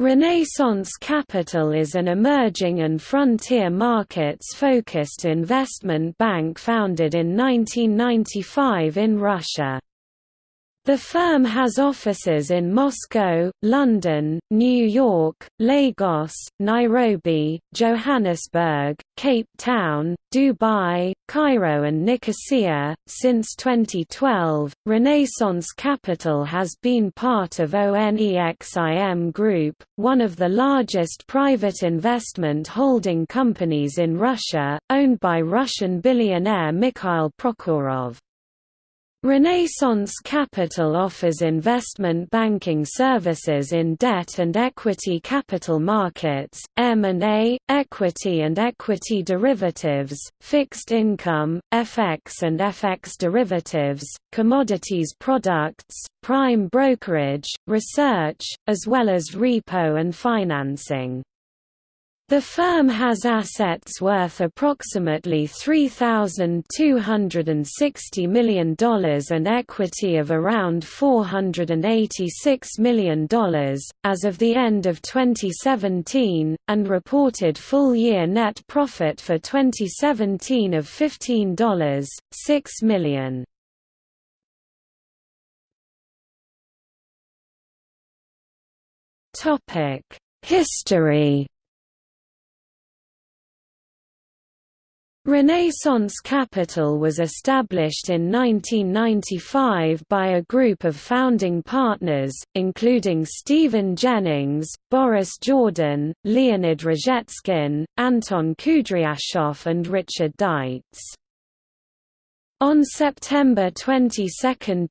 Renaissance Capital is an emerging and frontier markets-focused investment bank founded in 1995 in Russia. The firm has offices in Moscow, London, New York, Lagos, Nairobi, Johannesburg, Cape Town, Dubai, Cairo, and Nicosia. Since 2012, Renaissance Capital has been part of ONEXIM Group, one of the largest private investment holding companies in Russia, owned by Russian billionaire Mikhail Prokhorov. Renaissance Capital offers investment banking services in debt and equity capital markets, M&A, equity and equity derivatives, fixed income, FX and FX derivatives, commodities products, prime brokerage, research, as well as repo and financing. The firm has assets worth approximately $3,260 million and equity of around $486 million, as of the end of 2017, and reported full-year net profit for 2017 of $15.6 million. History Renaissance Capital was established in 1995 by a group of founding partners, including Stephen Jennings, Boris Jordan, Leonid Rozhetskin, Anton Kudryashov and Richard Deitz. On September 22,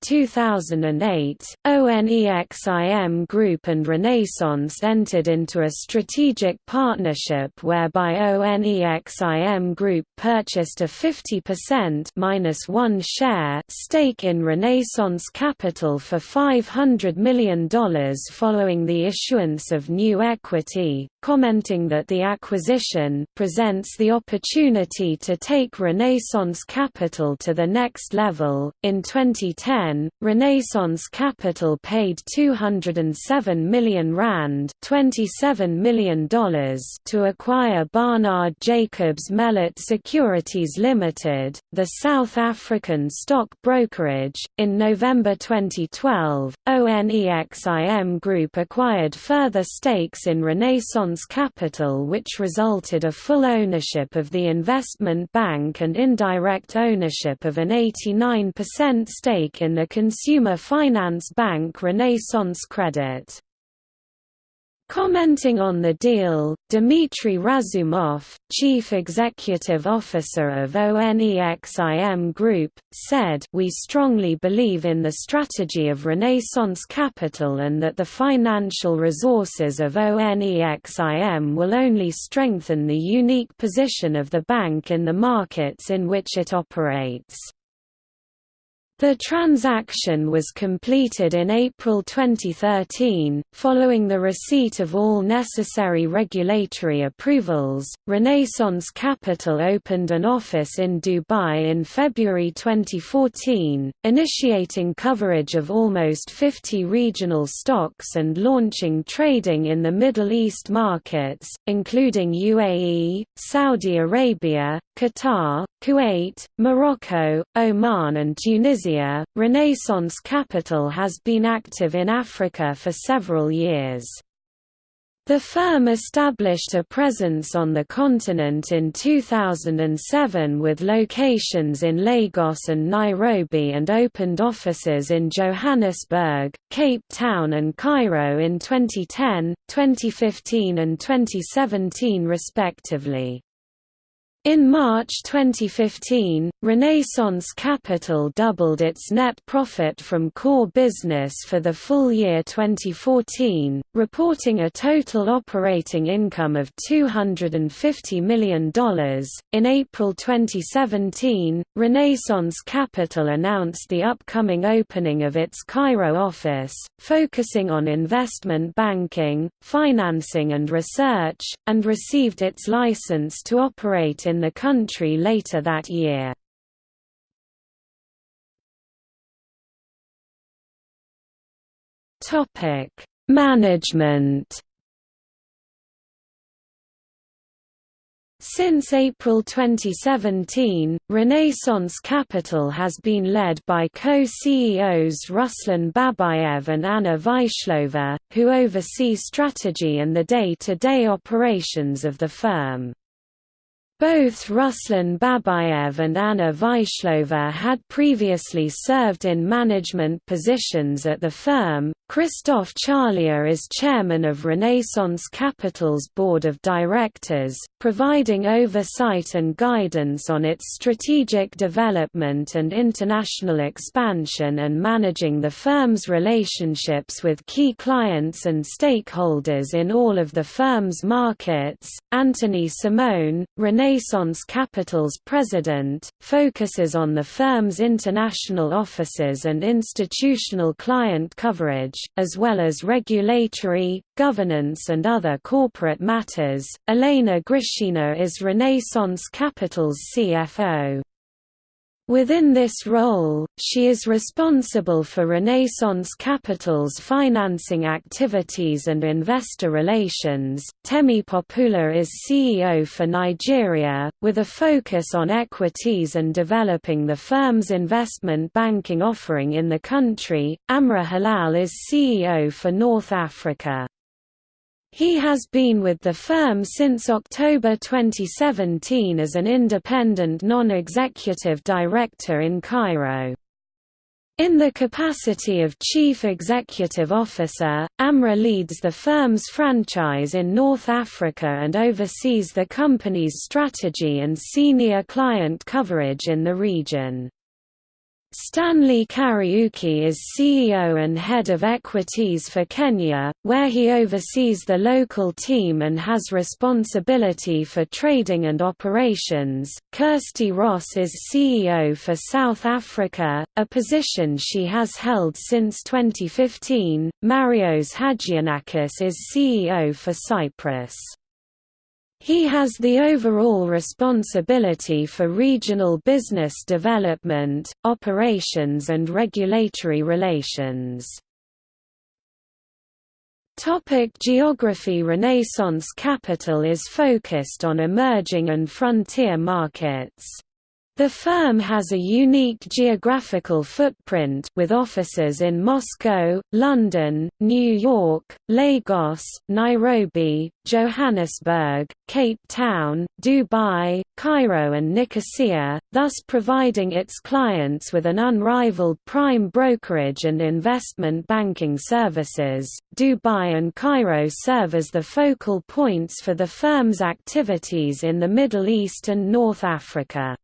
2008, ONEXIM Group and Renaissance entered into a strategic partnership whereby ONEXIM Group purchased a 50% minus one share stake in Renaissance Capital for $500 million following the issuance of new equity, commenting that the acquisition presents the opportunity to take Renaissance Capital to the next level. In 2010, Renaissance Capital paid 207 million rand, 27 million dollars, to acquire Barnard Jacobs Mellet Securities Limited, the South African stock brokerage. In November 2012, ONEXIM Group acquired further stakes in Renaissance Capital which resulted a full ownership of the investment bank and indirect ownership of an 89% stake in the consumer finance bank Renaissance Credit. Commenting on the deal, Dmitry Razumov, chief executive officer of ONEXIM Group, said, We strongly believe in the strategy of Renaissance Capital and that the financial resources of ONEXIM will only strengthen the unique position of the bank in the markets in which it operates. The transaction was completed in April 2013, following the receipt of all necessary regulatory approvals. Renaissance Capital opened an office in Dubai in February 2014, initiating coverage of almost 50 regional stocks and launching trading in the Middle East markets, including UAE, Saudi Arabia, Qatar, Kuwait, Morocco, Oman, and Tunisia Renaissance Capital has been active in Africa for several years. The firm established a presence on the continent in 2007 with locations in Lagos and Nairobi and opened offices in Johannesburg, Cape Town and Cairo in 2010, 2015 and 2017 respectively. In March 2015, Renaissance Capital doubled its net profit from core business for the full year 2014, reporting a total operating income of $250 million. In April 2017, Renaissance Capital announced the upcoming opening of its Cairo office, focusing on investment banking, financing, and research, and received its license to operate in the country later that year. Topic: Management. Since April 2017, Renaissance Capital has been led by co-CEOs Ruslan Babayev and Anna Vyshlova, who oversee strategy and the day-to-day -day operations of the firm. Both Ruslan Babayev and Anna Vaishlova had previously served in management positions at the firm. Christoph Charlier is chairman of Renaissance Capital's board of directors, providing oversight and guidance on its strategic development and international expansion and managing the firm's relationships with key clients and stakeholders in all of the firm's markets. Anthony Simone, Renaissance Renaissance Capital's president, focuses on the firm's international offices and institutional client coverage, as well as regulatory, governance and other corporate matters. Elena Grishina is Renaissance Capital's CFO. Within this role, she is responsible for Renaissance Capital's financing activities and investor relations. Temi Popoola is CEO for Nigeria, with a focus on equities and developing the firm's investment banking offering in the country. Amra Halal is CEO for North Africa. He has been with the firm since October 2017 as an independent non-executive director in Cairo. In the capacity of Chief Executive Officer, Amra leads the firm's franchise in North Africa and oversees the company's strategy and senior client coverage in the region. Stanley Kariuki is CEO and head of equities for Kenya, where he oversees the local team and has responsibility for trading and operations. Kirsty Ross is CEO for South Africa, a position she has held since 2015. Marios Hagianakis is CEO for Cyprus. He has the overall responsibility for regional business development, operations and regulatory relations. Topic geography Renaissance Capital is focused on emerging and frontier markets. The firm has a unique geographical footprint with offices in Moscow, London, New York, Lagos, Nairobi, Johannesburg, Cape Town, Dubai, Cairo and Nicosia, thus providing its clients with an unrivaled prime brokerage and investment banking services. Dubai and Cairo serve as the focal points for the firm's activities in the Middle East and North Africa.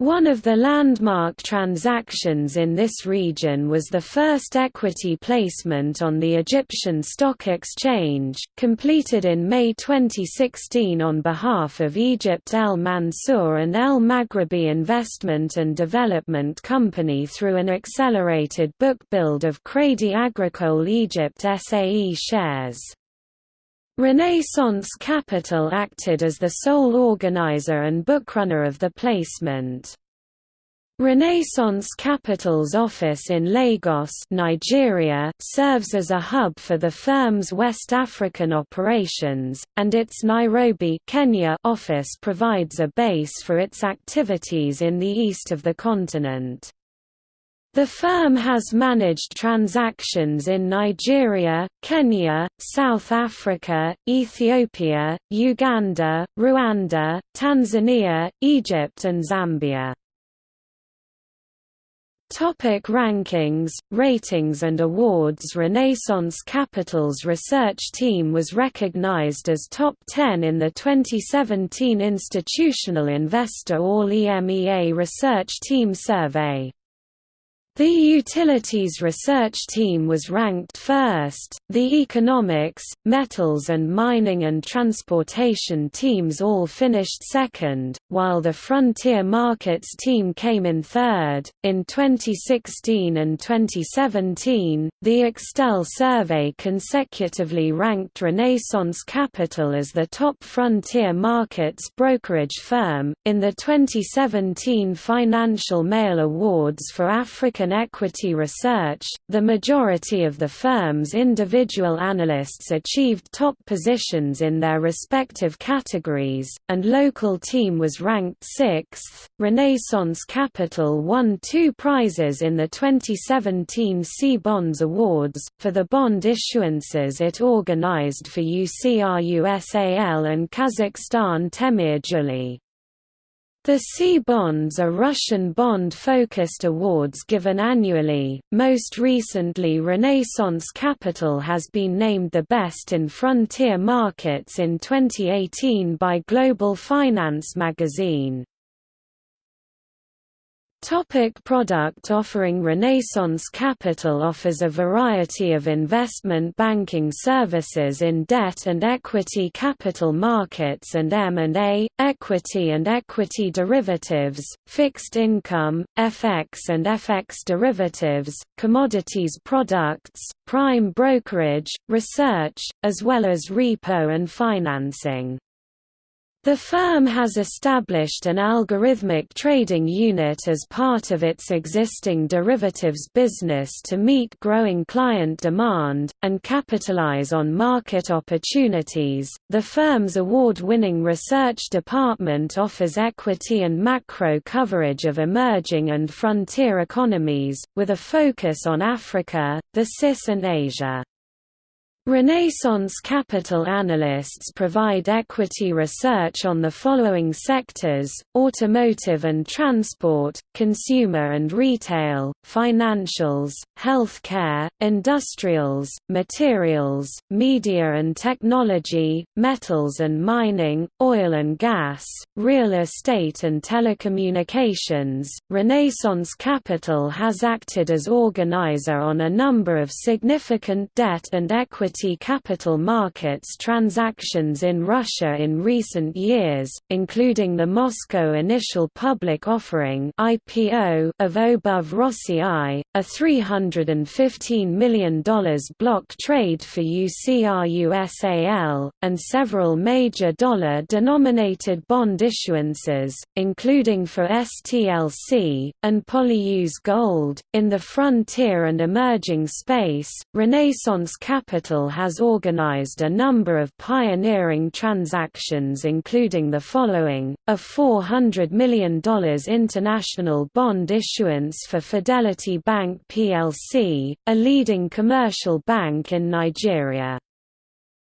One of the landmark transactions in this region was the first equity placement on the Egyptian Stock Exchange, completed in May 2016 on behalf of Egypt El Mansour and El Maghribi Investment and Development Company through an accelerated book build of Crédit Agricole Egypt SAE shares. Renaissance Capital acted as the sole organizer and bookrunner of the placement. Renaissance Capital's office in Lagos Nigeria serves as a hub for the firm's West African operations, and its Nairobi Kenya office provides a base for its activities in the east of the continent. The firm has managed transactions in Nigeria, Kenya, South Africa, Ethiopia, Uganda, Rwanda, Tanzania, Egypt and Zambia. Topic rankings, ratings and awards Renaissance Capital's research team was recognized as top 10 in the 2017 Institutional Investor All EMEA Research Team Survey. The Utilities Research Team was ranked first, the Economics, Metals and Mining and Transportation teams all finished second, while the Frontier Markets team came in third. In 2016 and 2017, the Extel survey consecutively ranked Renaissance Capital as the top frontier markets brokerage firm. In the 2017 Financial Mail Awards for African and equity research. The majority of the firm's individual analysts achieved top positions in their respective categories, and local team was ranked sixth. Renaissance Capital won two prizes in the 2017 Cbonds Awards, for the bond issuances it organized for UC RUSAL and Kazakhstan Temir Zholy. The Cbonds are Russian bond-focused awards given annually. Most recently Renaissance Capital has been named the best in frontier markets in 2018 by Global Finance magazine. Topic product offering Renaissance Capital offers a variety of investment banking services in debt and equity capital markets and M&A, equity and equity derivatives, fixed income, FX and FX derivatives, commodities products, prime brokerage, research, as well as repo and financing. The firm has established an algorithmic trading unit as part of its existing derivatives business to meet growing client demand and capitalize on market opportunities. The firm's award-winning research department offers equity and macro coverage of emerging and frontier economies with a focus on Africa, the CIS and Asia. Renaissance Capital analysts provide equity research on the following sectors, automotive and transport, consumer and retail, financials, healthcare, industrials, materials, media and technology, metals and mining, oil and gas, real estate and telecommunications. Renaissance Capital has acted as organizer on a number of significant debt and equity equity capital markets transactions in Russia in recent years, including the Moscow Initial Public Offering (IPO) of Obuv Rossii, a $315 million block trade for UCRUSAL, and several major dollar-denominated bond issuances, including for STLC, and Polyus Gold. In the frontier and emerging space, Renaissance Capital has organized a number of pioneering transactions including the following, a $400 million international bond issuance for Fidelity Bank plc, a leading commercial bank in Nigeria.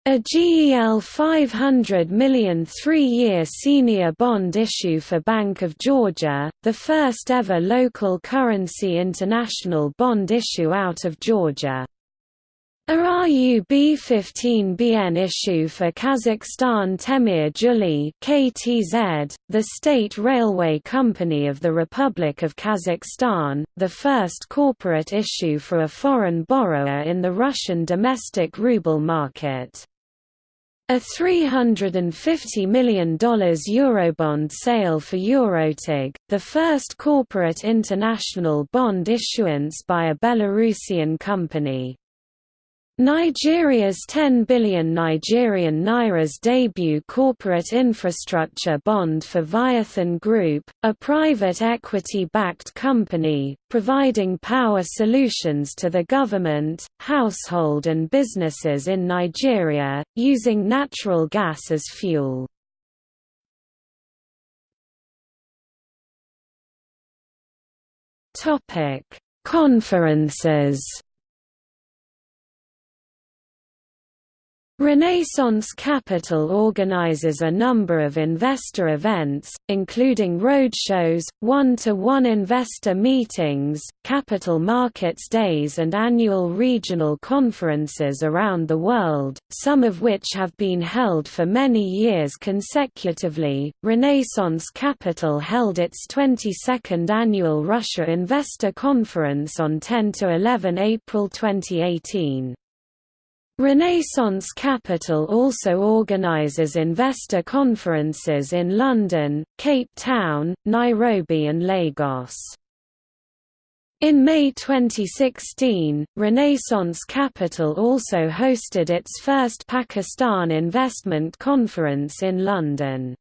A GEL 500 million three-year senior bond issue for Bank of Georgia, the first ever local currency international bond issue out of Georgia. A RUB-15BN issue for Kazakhstan Temir KTZ, the state railway company of the Republic of Kazakhstan, the first corporate issue for a foreign borrower in the Russian domestic ruble market. A $350 million Eurobond sale for Eurotorg, the first corporate international bond issuance by a Belarusian company. Nigeria's 10 billion Nigerian Naira's debut corporate infrastructure bond for Viathan Group, a private equity-backed company, providing power solutions to the government, household and businesses in Nigeria, using natural gas as fuel. Conferences Renaissance Capital organizes a number of investor events, including roadshows, one-to-one -one investor meetings, capital markets days and annual regional conferences around the world, some of which have been held for many years consecutively. Renaissance Capital held its 22nd annual Russia Investor Conference on 10 to 11 April 2018. Renaissance Capital also organizes investor conferences in London, Cape Town, Nairobi and Lagos. In May 2016, Renaissance Capital also hosted its first Pakistan Investment Conference in London.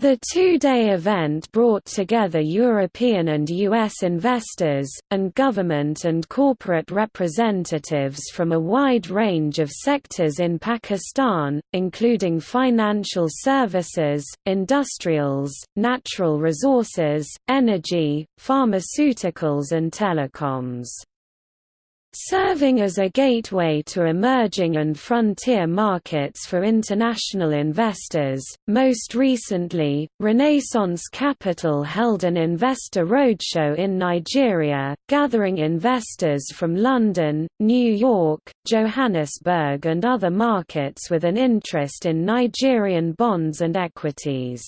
The two-day event brought together European and US investors, and government and corporate representatives from a wide range of sectors in Pakistan, including financial services, industrials, natural resources, energy, pharmaceuticals and telecoms. Serving as a gateway to emerging and frontier markets for international investors, most recently, Renaissance Capital held an investor roadshow in Nigeria, gathering investors from London, New York, Johannesburg and other markets with an interest in Nigerian bonds and equities.